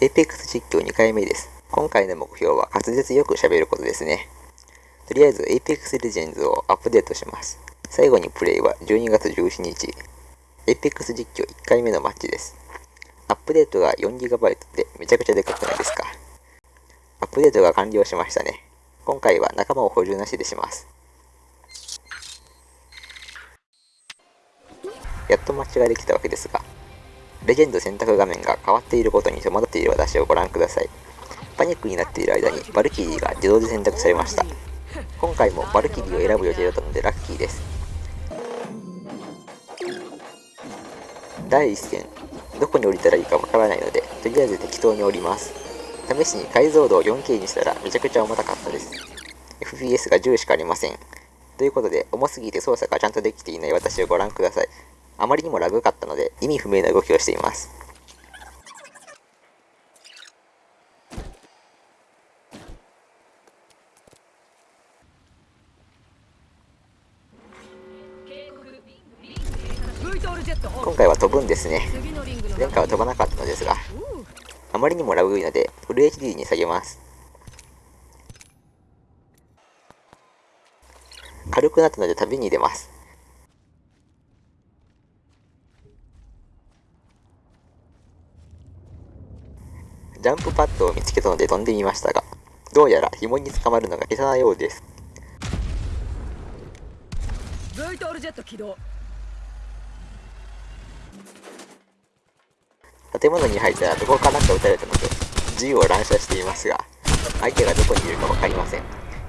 Apex 実況2回目です。今回の目標は滑舌よく喋ることですね。とりあえず Apex Legends をアップデートします。最後にプレイは12月17日。Apex 実況1回目のマッチです。アップデートが 4GB でめちゃくちゃでかくないですか。アップデートが完了しましたね。今回は仲間を補充なしでします。やっとマッチができたわけですが、レジェンド選択画面が変わっていることに戸惑っている私をご覧ください。パニックになっている間にバルキリーが自動で選択されました。今回もバルキリーを選ぶ予定だったのでラッキーです。第1戦、どこに降りたらいいかわからないので、とりあえず適当に降ります。試しに解像度を 4K にしたらめちゃくちゃ重たかったです。FPS が10しかありません。ということで、重すぎて操作がちゃんとできていない私をご覧ください。あまりにもラグかったので意味不明な動きをしています。今回は飛ぶんですね。前回は飛ばなかったのですが、あまりにもラグいので、フル HD に下げます。軽くなったので旅に出ます。ジャンプパッドを見つけたので飛んでみましたが、どうやら紐に捕まるのが下手なようです。建物に入ったらどこからか撃たれたので、銃を乱射していますが、相手がどこにいるか分かりません。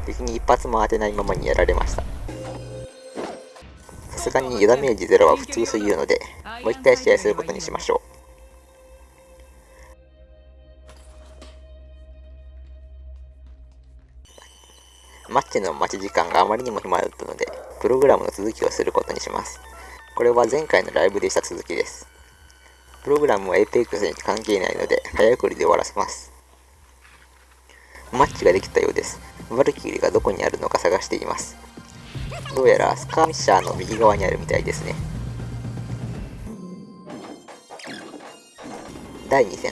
敵に一発も当てないままにやられました。さすがにダメージゼロは普通すぎるので、もう一回試合することにしましょう。マッチの待ち時間があまりにも暇だったので、プログラムの続きをすることにします。これは前回のライブでした続きです。プログラムは Apex に関係ないので、早送りで終わらせます。マッチができたようです。バルキリーがどこにあるのか探しています。どうやらスカーミッシャーの右側にあるみたいですね。第2戦、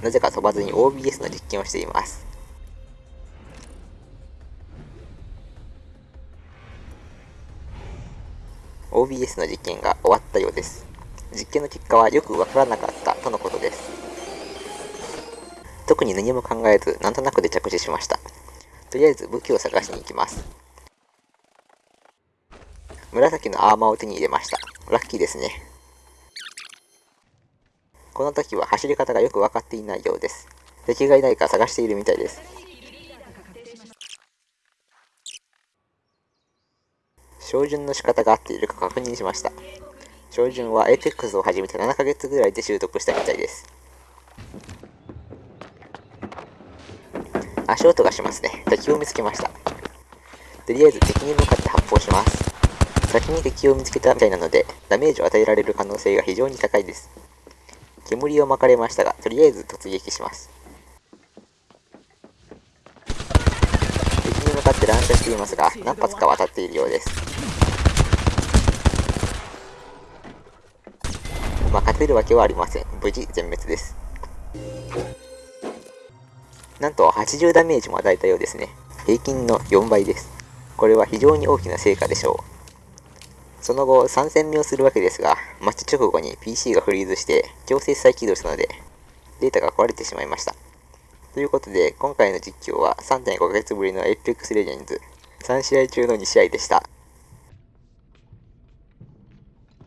なぜか飛ばずに OBS の実験をしています。OBS の実験が終わったようです。実験の結果はよくわからなかったとのことです。特に何も考えず、なんとなくで着手しました。とりあえず武器を探しに行きます。紫のアーマーを手に入れました。ラッキーですね。この時は走り方がよく分かっていないようです。敵がいないか探しているみたいです。照準の仕方が合っているか確認しました。照準は APEX を始めて7ヶ月ぐらいで習得したみたいです。足音がしますね。敵を見つけました。とりあえず敵に向かって発砲します。先に敵を見つけたみたいなので、ダメージを与えられる可能性が非常に高いです。煙を巻かれましたが、とりあえず突撃します。敵に向かって乱射していますが、何発か渡っているようです。まあ、勝てるわけはありません。無事全滅です。なんと80ダメージも与えたようですね。平均の4倍です。これは非常に大きな成果でしょう。その後、3戦目をするわけですが、マッチ直後に PC がフリーズして強制再起動したので、データが壊れてしまいました。ということで、今回の実況は3.5ヶ月ぶりの Apex Legends3 試合中の2試合でした。